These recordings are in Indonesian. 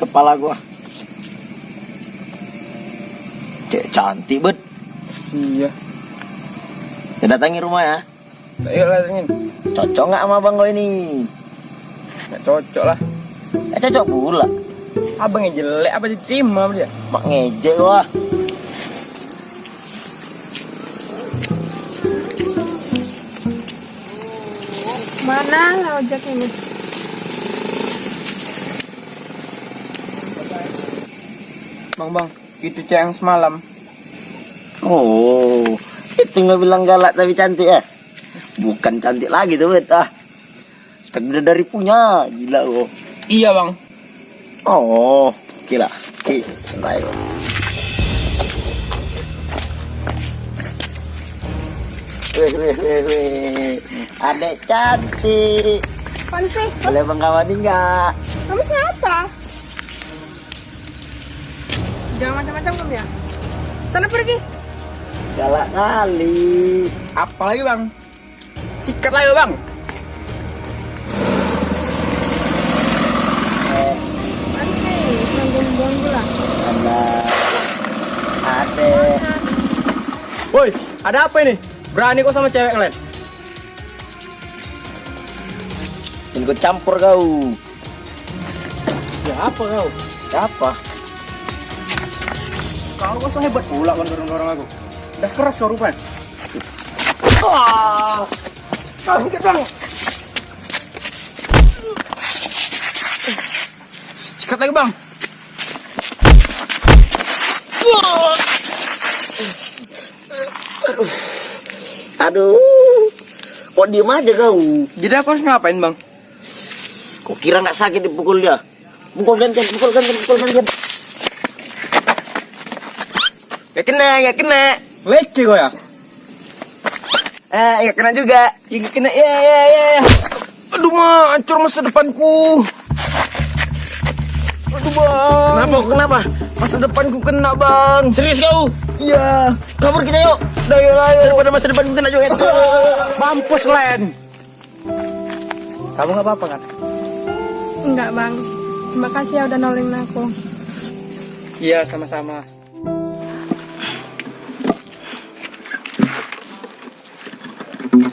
Kepala gua. Cek cantik bet. Iya. Kita datangi rumah ya. Ayo lah ingin. Cocok nggak sama abang gue ini? Nggak cocok lah. Eh cocok pula. Abang yang jelek apa diterima dia? Mak ngejek wah. Mana ojek ini? Bang bang, itu cewek yang semalam. Oh, itu nggak bilang galak tapi cantik ya? Bukan cantik lagi tuh bet ah. Spek dari punya, gila kok. Iya bang. Oh, gila. Oke, baik. Wih, wih, wih, wih. Adek cantik. Sih? Boleh bang kawani nggak? Kamu siapa? Jangan macam-macam kamu ya. Sana pergi. Galak kali. Apa lagi bang? Sikat lagi bang. Eh, anak. Adek. Woi, ada apa ini? Berani kok sama cewek lain? Ikut campur kau. Ya apa kau? Siapa? Kau kok so hebat pula kan dorong-dorong aku. Udah keras kau rupanya. Wah. Kau bang. Sikat lagi bang. Aduh. Kok diem aja kau? Jadi aku harus ngapain bang? Kok kira nggak sakit dipukul dia? Pukul gantian, pukul gantian, pukul gantian. Gak kena, gak kena. Leceh kau ya? Eh, gak kena juga. Ya, gak kena, ya, ya, ya. ya. Aduh, mah, hancur masa depanku. Aduh, bang. Kenapa? Kenapa? Masa depanku kena, bang. Serius kau? Iya. Kabur kita yuk. Udah, yuk, ayo. Daripada masa depan kita juga. Mampus, Len. Kamu gak apa-apa, kan? Enggak bang. Terima kasih ya udah nolongin aku. Iya, sama-sama. Bulan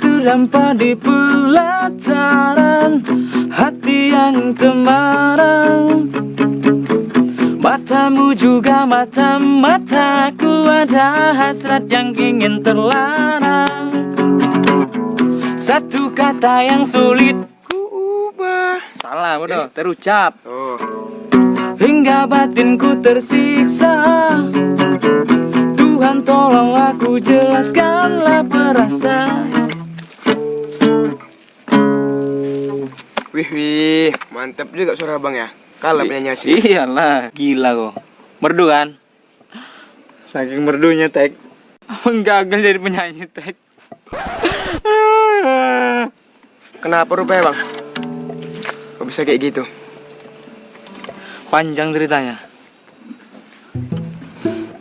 terdampak di pelataran Hati yang temarang Matamu juga mata-mataku Ada hasrat yang ingin terlarang. Satu kata yang sulit Salah bodoh, terucap Oh. Hingga batinku tersiksa Tuhan tolong aku jelaskanlah perasaan Wih, wih. Mantap juga suara bang ya. Kalah penyanyi asli. Iyalah, gila kok Merdu kan? Saking merdunya, Tek. Abang gagal jadi penyanyi tek Kenapa rupanya, bang? Kok bisa kayak gitu? Panjang ceritanya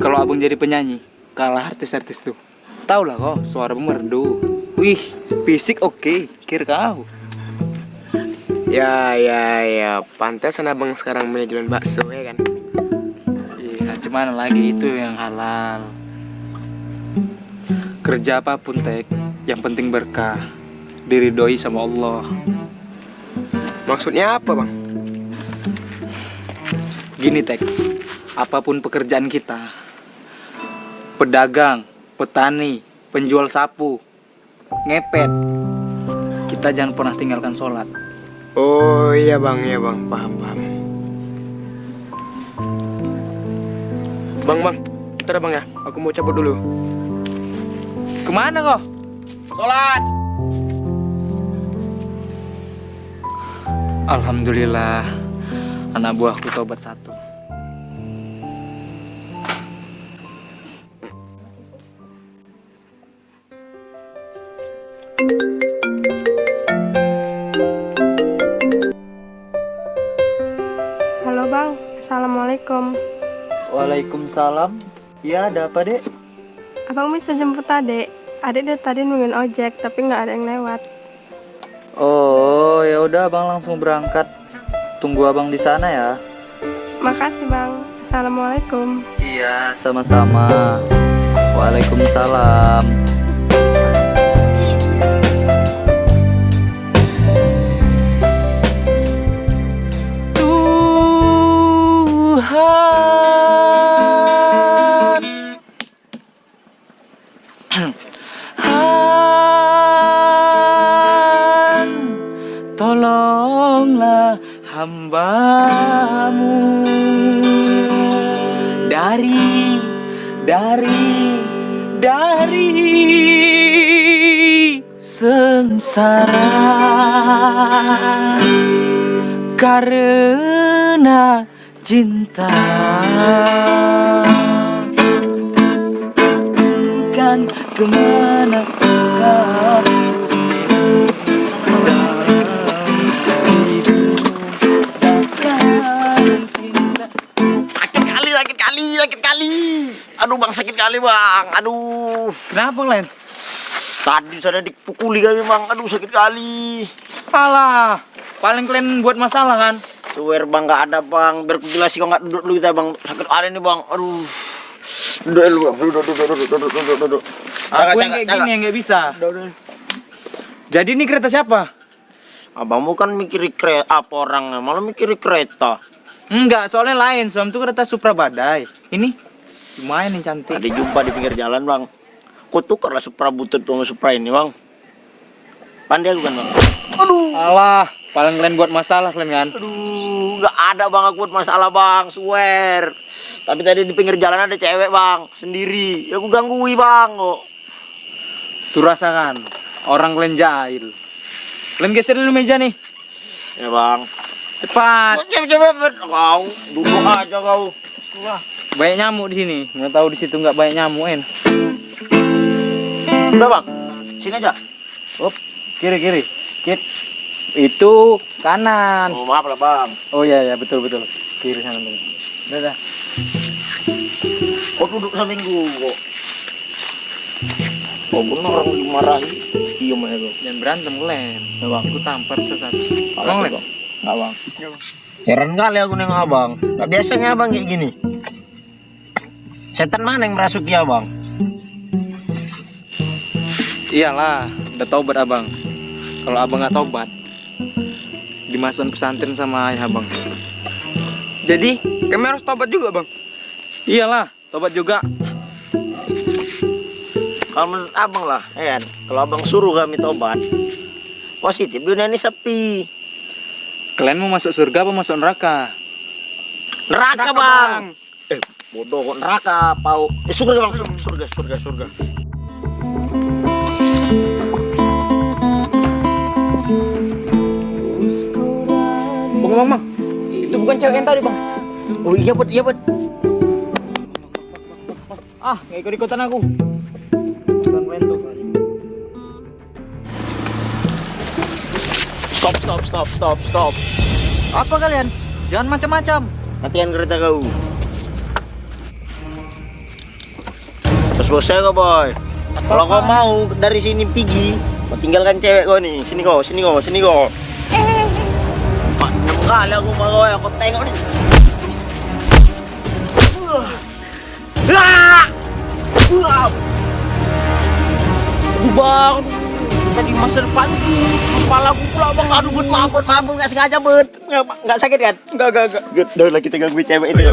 Kalau abang jadi penyanyi Kalah artis-artis tuh Tahu lah kok, suara merdu Wih, fisik oke, kira kau Ya, ya, ya. Pantesan abang sekarang punya jualan bakso, ya kan? Iya, cuman lagi itu yang halal. Kerja apa pun tek, yang penting berkah. Diridoi sama Allah. Maksudnya apa, bang? Gini tek, apa pun pekerjaan kita, pedagang, petani, penjual sapu, ngepet, kita jangan pernah tinggalkan sholat. Oh iya bang, iya bang, paham paham. Bang bang, bentar bang ya, aku mau cabut dulu. Ke mana kok? Sholat. Alhamdulillah, anak buahku tobat satu. Halo bang. Assalamualaikum. Waalaikumsalam. Ya, ada apa, Dek? Abang bisa jemput adik. Adik dari tadi nungguin ojek, tapi nggak ada yang lewat. Oh, ya udah Abang langsung berangkat. Tunggu Abang di sana ya. Makasih bang. Assalamualaikum. Iya, sama-sama. Waalaikumsalam. Tuhan hambamu. Dari Dari Dari Sengsara. Karena cinta Bukan ke mana kau sakit kali. Aduh bang, sakit kali bang. Aduh. Kenapa Len? Tadi saya dipukuli kami bang. Aduh sakit kali. Alah, paling kalian buat masalah kan? Swear bang nggak ada bang. Jelasin kok nggak duduk dulu kita bang. Sakit kali nih bang. Aduh. Duduk dulu bang. Duduk, duduk, duduk, duduk, duduk, duduk. Aku yang kayak gini yang nggak bisa. Duduk, duduk. Jadi ini kereta siapa? Abang bukan mikiri kereta apa orang malah mikiri kereta. Enggak, soalnya lain. Soalnya itu kereta Supra Badai. Ini lumayan yang cantik. Tadi jumpa di pinggir jalan bang. Kau tukarlah Supra butut sama Supra ini bang. Pandai aku kan bang. Alah, paling kalian buat masalah kalian kan? Aduh, nggak ada bang aku buat masalah bang, swear. Tapi tadi di pinggir jalan ada cewek bang, sendiri. Ya aku gangguin bang kok. Tuh rasakan, orang kalian jahil. Kalian geser dulu meja nih. Ya bang. Cepat. Cepet cepet. Kau duduk aja kau. Banyak nyamuk di sini. Nggak tahu di situ nggak banyak nyamuk en. Udah bang, sini aja. Up, kiri kiri. Kit. Itu kanan. Oh maaf lah bang. Oh iya ya betul betul. Kiri sana dulu. Dadah. Kau duduk sampingku kok. Oh bener orang dimarahi. Diam aja kau. Jangan berantem kalian. Ya bang. Aku tampar satu. Kalah Bang, tuh, Len. bang. Nggak bang. Heran kali aku nengok abang. Tak biasanya abang kayak gini. Setan mana yang merasuki abang? Iyalah, udah taubat abang. Kalau abang nggak taubat, dimasukin pesantren sama ayah abang. Jadi, kami harus tobat juga, Bang. Iyalah, tobat juga. Kalau menurut abang lah, ya kan? Kalau abang suruh kami tobat, positif dunia ini sepi. Kalian mau masuk surga apa masuk neraka? Neraka, Neraka, bang. Bang. Eh, bodoh kok neraka, pau. Eh, surga bang, surga, surga, surga, surga. Bang, Bang, Bang. Itu bukan cewek yang tadi, Bang. Oh iya bud, iya bud. Ah, nggak ikut ikutan aku. Ikutan Wento. Stop, stop, stop, stop, stop. Apa kalian? Jangan macam-macam. Hatian kereta kau. Terus bos saya kau boy. Kalau kau mau dari sini pergi, kau tinggalkan cewek kau nih. Sini kau, sini kau, sini kau. Enam kali aku mau kau, aku tengok nih. Aduh bang, tadi masa depan kepala aku pula bang, aduh bud, maaf bud, maaf nggak sengaja bud, nggak, nggak sakit kan? Enggak, enggak, enggak. Good, udah lah kita gangguin cewek ini.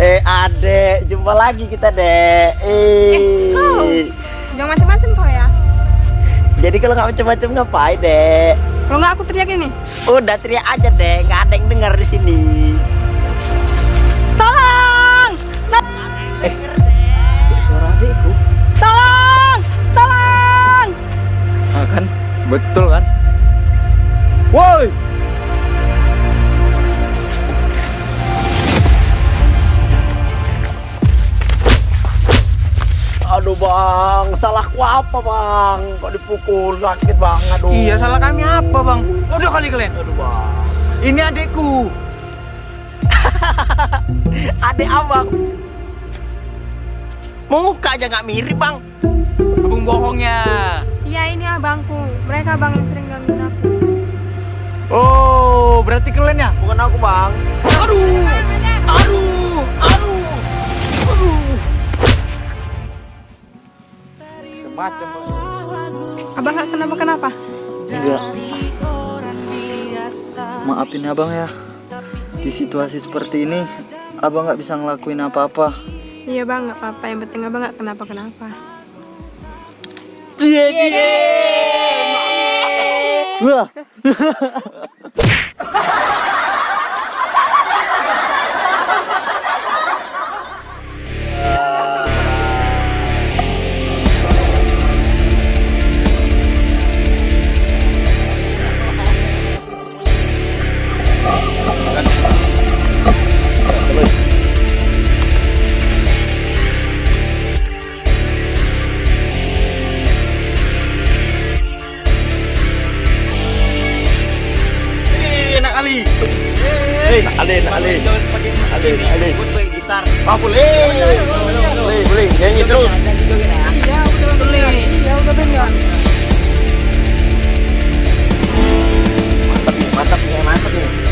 Eh, adek, jumpa lagi kita, Dek. Eh, kau. Jangan macam-macam kau ya. jadi kalau nggak macam-macam ngapain, Dek? Kalau nggak aku teriak ini. Udah teriak aja, Dek. Nggak ada yang dengar di sini. Tolong! Eh, suara adekku. Tolong! Tolong! Ah, kan? Betul kan? Woi! Aduh, Bang. Salahku apa, Bang? Kok dipukul sakit, Bang. Aduh. Iya, salah kami apa, Bang? Udah kali kalian. Aduh, Bang. Ini adekku. Adek abang. Muka aja nggak mirip bang. Abang bohongnya. Iya ini abangku. Mereka abang yang sering gangguin aku. Oh, berarti kalian ya? Bukan aku bang. Aduh, aduh, aduh. Macam Abang nggak kenapa kenapa? Enggak. Maafin abang ya. Di situasi seperti ini, abang nggak bisa ngelakuin apa-apa. Iya bang, nggak apa-apa. Yang penting abang nggak kenapa kenapa. Wah, Enak Alin, alin, alin. Alin, alin. Ah, boleh. Boleh, boleh. Nyanyi terus. Iya, Mantap nih, mantap nih, mantap nih.